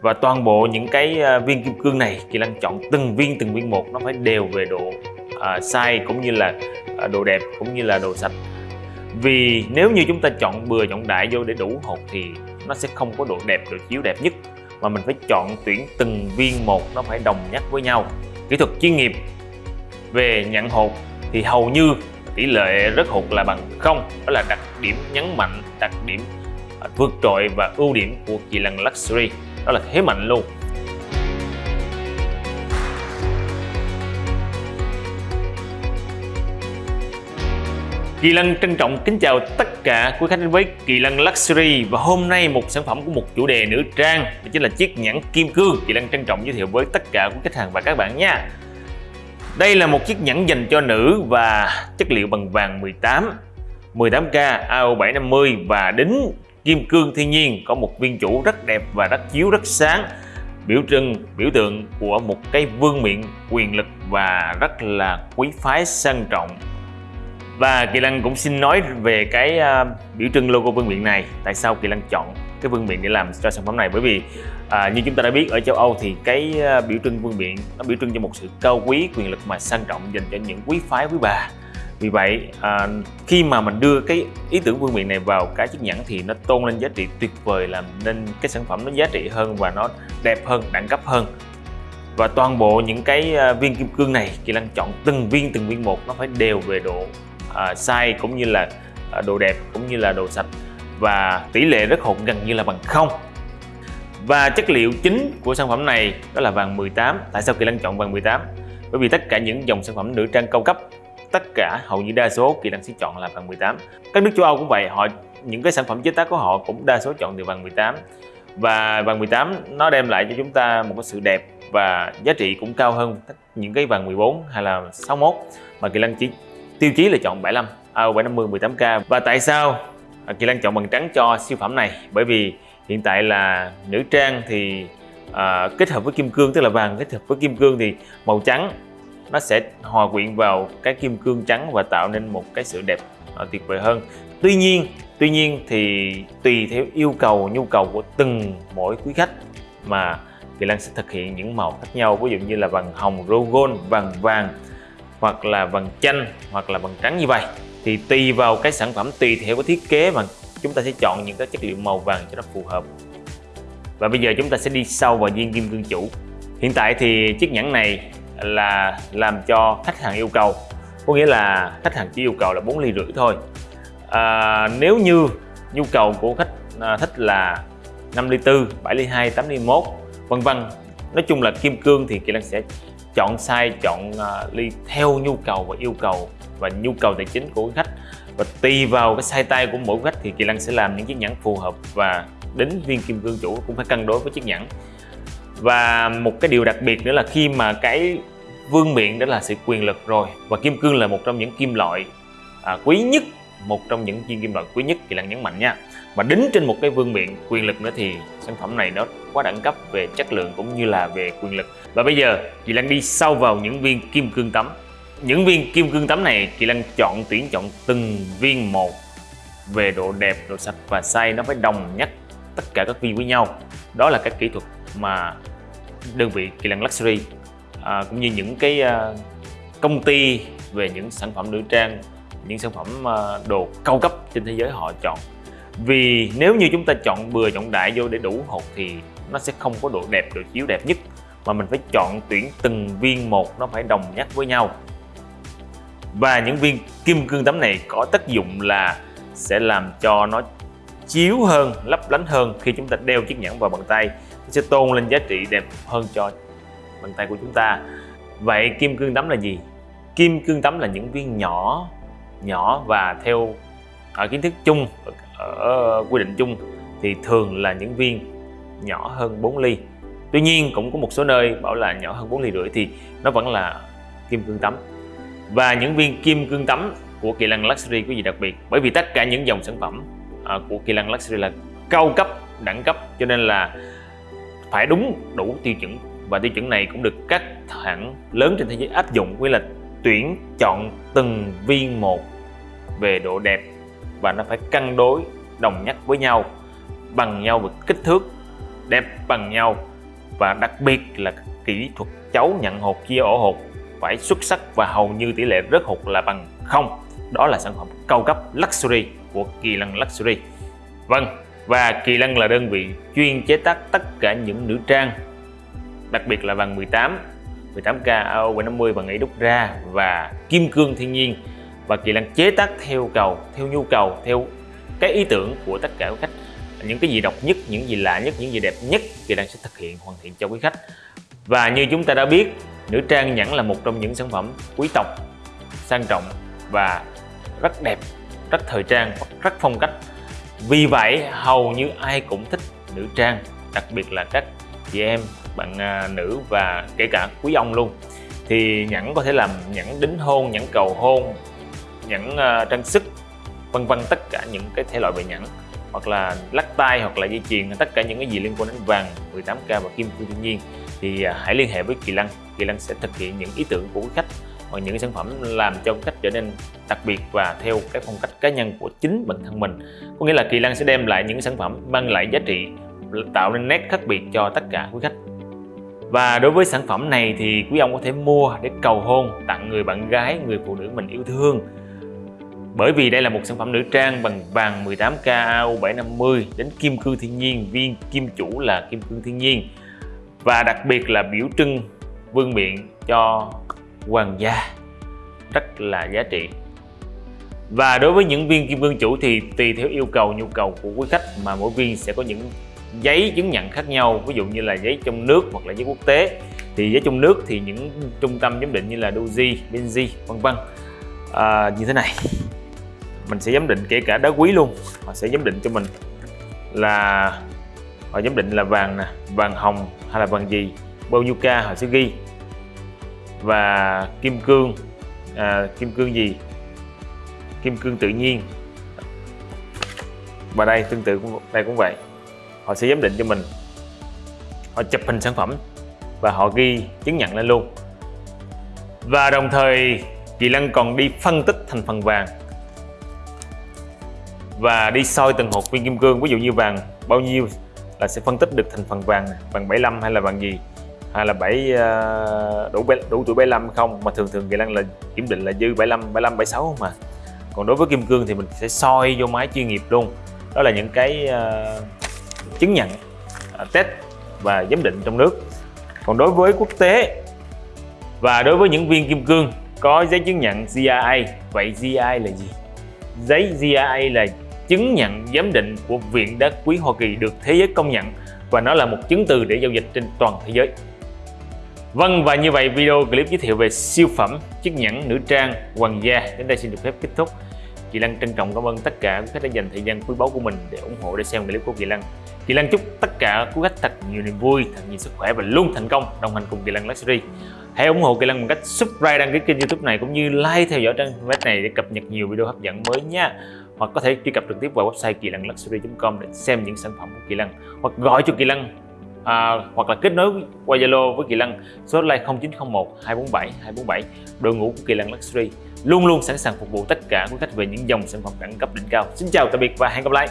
và toàn bộ những cái à, viên kim cương này Kỳ Lân chọn từng viên từng viên một nó phải đều về độ uh, size cũng như là uh, độ đẹp cũng như là độ sạch. Vì nếu như chúng ta chọn bừa chọn đại vô để đủ hột thì nó sẽ không có độ đẹp độ chiếu đẹp nhất. Mà mình phải chọn tuyển từng viên một nó phải đồng nhất với nhau. Kỹ thuật chuyên nghiệp về nhận hột thì hầu như tỷ lệ rất hụt là bằng không. Đó là đặc điểm nhấn mạnh đặc điểm vượt trội và ưu điểm của kỳ lân luxury đó là thế mạnh luôn. Kỳ Lân trân trọng kính chào tất cả quý khách đến với Kỳ Lân Luxury. Và hôm nay một sản phẩm của một chủ đề nữ trang, đó chính là chiếc nhẫn kim cương. Kỳ Lân trân trọng giới thiệu với tất cả quý khách hàng và các bạn nha. Đây là một chiếc nhẫn dành cho nữ và chất liệu bằng vàng 18 18K AO750 và đính kim cương thiên nhiên có một viên chủ rất đẹp và rất chiếu rất sáng. Biểu trưng biểu tượng của một cái vương miện quyền lực và rất là quý phái sang trọng. Và Kỳ Lân cũng xin nói về cái uh, biểu trưng logo vương miện này tại sao Kỳ Lân chọn cái vương miện để làm cho sản phẩm này. Bởi vì à, như chúng ta đã biết ở châu Âu thì cái uh, biểu trưng vương miện nó biểu trưng cho một sự cao quý quyền lực mà sang trọng dành cho những quý phái quý bà vì vậy à, khi mà mình đưa cái ý tưởng vương miện này vào cái chiếc nhẫn thì nó tôn lên giá trị tuyệt vời làm nên cái sản phẩm nó giá trị hơn và nó đẹp hơn đẳng cấp hơn. Và toàn bộ những cái à, viên kim cương này Kỳ Lân chọn từng viên từng viên một nó phải đều về độ à, size cũng như là à, độ đẹp cũng như là độ sạch. Và tỷ lệ rất hụt gần như là bằng không. Và chất liệu chính của sản phẩm này đó là vàng 18 tại sao Kỳ Lân chọn vàng 18 bởi vì tất cả những dòng sản phẩm nữ trang cao cấp tất cả hầu như đa số Kỳ năng sẽ chọn là vàng 18 các nước châu Âu cũng vậy họ những cái sản phẩm chế tác của họ cũng đa số chọn từ vàng 18 và vàng 18 nó đem lại cho chúng ta một cái sự đẹp và giá trị cũng cao hơn những cái vàng 14 hay là 61 mà Kỳ Lân chỉ tiêu chí là chọn 75 à, 750 18K và tại sao Kỳ Lân chọn bằng trắng cho siêu phẩm này? Bởi vì hiện tại là nữ trang thì à, kết hợp với kim cương tức là vàng kết hợp với kim cương thì màu trắng nó sẽ hòa quyện vào cái kim cương trắng và tạo nên một cái sự đẹp uh, tuyệt vời hơn. Tuy nhiên tuy nhiên thì tùy theo yêu cầu nhu cầu của từng mỗi quý khách mà Kỳ Lân sẽ thực hiện những màu khác nhau. Ví dụ như là vàng hồng rogon vàng vàng hoặc là vàng chanh hoặc là vàng trắng như vậy. Thì tùy vào cái sản phẩm tùy theo cái thiết kế mà chúng ta sẽ chọn những cái chất liệu màu vàng cho nó phù hợp. Và bây giờ chúng ta sẽ đi sâu vào viên kim cương chủ. Hiện tại thì chiếc nhẫn này là làm cho khách hàng yêu cầu. Có nghĩa là khách hàng chỉ yêu cầu là 4 ly rưỡi thôi. À, nếu như nhu cầu của khách à, thích là 5 ly 4, 7 ly 2, 8 ly 1 vân vân. Nói chung là kim cương thì Kỳ lan sẽ chọn size chọn uh, ly theo nhu cầu và yêu cầu và nhu cầu tài chính của khách. Và tùy vào cái size tay của mỗi khách thì Kỳ Lăng sẽ làm những chiếc nhẫn phù hợp và đến viên kim cương chủ cũng phải cân đối với chiếc nhẫn và một cái điều đặc biệt nữa là khi mà cái vương miện đó là sự quyền lực rồi. Và kim cương là một trong những kim loại à, quý nhất một trong những viên kim loại quý nhất thì là nhấn mạnh nha. Mà đính trên một cái vương miện quyền lực nữa thì sản phẩm này nó quá đẳng cấp về chất lượng cũng như là về quyền lực. Và bây giờ chị Lan đi sâu vào những viên kim cương tấm. Những viên kim cương tấm này chị Lan chọn tuyển chọn từng viên một về độ đẹp độ sạch và size nó phải đồng nhất tất cả các viên với nhau. Đó là các kỹ thuật mà đơn vị Kỳ Lân Luxury à, cũng như những cái à, công ty về những sản phẩm nữ trang những sản phẩm à, đồ cao cấp trên thế giới họ chọn. Vì nếu như chúng ta chọn bừa chọn đại vô để đủ hột thì nó sẽ không có độ đẹp độ chiếu đẹp nhất mà mình phải chọn tuyển từng viên một nó phải đồng nhất với nhau. Và những viên kim cương tấm này có tác dụng là sẽ làm cho nó chiếu hơn lấp lánh hơn khi chúng ta đeo chiếc nhẫn vào bàn tay sẽ tôn lên giá trị đẹp hơn cho bàn tay của chúng ta. Vậy kim cương tấm là gì? Kim cương tấm là những viên nhỏ nhỏ và theo ở kiến thức chung, ở quy định chung thì thường là những viên nhỏ hơn 4 ly. Tuy nhiên cũng có một số nơi bảo là nhỏ hơn 4 ly rưỡi thì nó vẫn là kim cương tấm và những viên kim cương tấm của Kỳ Lân Luxury có gì đặc biệt? Bởi vì tất cả những dòng sản phẩm à, của Kỳ Lân Luxury là cao cấp, đẳng cấp, cho nên là phải đúng đủ tiêu chuẩn. Và tiêu chuẩn này cũng được các hãng lớn trên thế giới áp dụng với là tuyển chọn từng viên một về độ đẹp và nó phải cân đối, đồng nhất với nhau, bằng nhau về kích thước, đẹp bằng nhau. Và đặc biệt là kỹ thuật chấu nhận hột chia ổ hột phải xuất sắc và hầu như tỷ lệ rớt hột là bằng không. Đó là sản phẩm cao cấp Luxury của Kỳ Lân Luxury. Vâng và Kỳ Lân là đơn vị chuyên chế tác tất cả những nữ trang, đặc biệt là vàng 18 18K AO750 bằng ấy đúc ra và kim cương thiên nhiên. Và Kỳ Lân chế tác theo cầu, theo nhu cầu, theo cái ý tưởng của tất cả quý khách. Những cái gì độc nhất, những gì lạ nhất, những gì đẹp nhất, Kỳ Lân sẽ thực hiện, hoàn thiện cho quý khách. Và như chúng ta đã biết, nữ trang nhẫn là một trong những sản phẩm quý tộc, sang trọng và rất đẹp, rất thời trang, rất phong cách vì vậy hầu như ai cũng thích nữ trang đặc biệt là các chị em bạn à, nữ và kể cả quý ông luôn. Thì nhẫn có thể làm nhẫn đính hôn nhẫn cầu hôn nhẫn à, trang sức vân vân tất cả những cái thể loại về nhẫn hoặc là lắc tay hoặc là dây chuyền tất cả những cái gì liên quan đến vàng 18k và kim cương thiên nhiên. Thì à, hãy liên hệ với Kỳ Lăng. Kỳ Lăng sẽ thực hiện những ý tưởng của quý khách hoặc những sản phẩm làm cho khách trở nên đặc biệt và theo cái phong cách cá nhân của chính bản thân mình. Có nghĩa là Kỳ Lan sẽ đem lại những sản phẩm mang lại giá trị tạo nên nét khác biệt cho tất cả quý khách. Và đối với sản phẩm này thì quý ông có thể mua để cầu hôn tặng người bạn gái, người phụ nữ mình yêu thương. Bởi vì đây là một sản phẩm nữ trang bằng vàng 18K AU750 đến kim cương thiên nhiên, viên kim chủ là kim cương thiên nhiên. Và đặc biệt là biểu trưng vương miện cho hoàng gia. Rất là giá trị. Và đối với những viên kim cương chủ thì tùy theo yêu cầu nhu cầu của quý khách mà mỗi viên sẽ có những giấy chứng nhận khác nhau. Ví dụ như là giấy trong nước hoặc là giấy quốc tế. Thì giấy trong nước thì những trung tâm giám định như là Doji, Benji vân vân. À, như thế này. Mình sẽ giám định kể cả đá quý luôn. Họ sẽ giám định cho mình là họ giám định là vàng nè vàng hồng hay là vàng gì bao nhiêu ca họ sẽ ghi và kim cương. À, kim cương gì? Kim cương tự nhiên. Và đây tương tự cũng đây cũng vậy. Họ sẽ giám định cho mình. Họ chụp hình sản phẩm và họ ghi chứng nhận lên luôn. Và đồng thời chị Lân còn đi phân tích thành phần vàng. Và đi soi từng hột viên kim cương. Ví dụ như vàng bao nhiêu là sẽ phân tích được thành phần vàng vàng 75 hay là vàng gì? Hay là 7 ờ, đủ đủ tuổi 75 không? Mà thường thường Kỳ Lân là kiểm định là dư 75 75 76 không mà. Còn đối với kim cương thì mình sẽ soi vô máy chuyên nghiệp luôn. Đó là những cái uh, chứng nhận uh, test và giám định trong nước. Còn đối với quốc tế và đối với những viên kim cương có giấy chứng nhận GIA vậy GIA là gì? Giấy GIA là chứng nhận giám định của Viện Đá Quý Hoa Kỳ được thế giới công nhận và nó là một chứng từ để giao dịch trên toàn thế giới. Vâng và như vậy video clip giới thiệu về siêu phẩm chiếc nhẫn nữ trang hoàng gia đến đây xin được phép kết thúc. Kỳ Lăng trân trọng cảm ơn tất cả quý khách đã dành thời gian quý báu của mình để ủng hộ để xem clip của Kỳ Lăng. Kỳ Lăng chúc tất cả quý khách thật nhiều niềm vui, thật nhiều sức khỏe và luôn thành công đồng hành cùng Kỳ Lăng Luxury. Hãy ủng hộ Kỳ Lăng bằng cách subscribe đăng ký kênh YouTube này cũng như like theo dõi trang web này để cập nhật nhiều video hấp dẫn mới nha. Hoặc có thể truy cập trực tiếp vào website kỳ lăng luxury.com để xem những sản phẩm của Kỳ Lăng hoặc gọi cho Kỳ Lăng à, hoặc là kết nối qua Zalo với Kỳ Lân số hotline 0901 247 247 đội ngũ của Kỳ Lân Luxury luôn luôn sẵn sàng phục vụ tất cả quý khách về những dòng sản phẩm đẳng cấp đỉnh cao. Xin chào tạm biệt và hẹn gặp lại.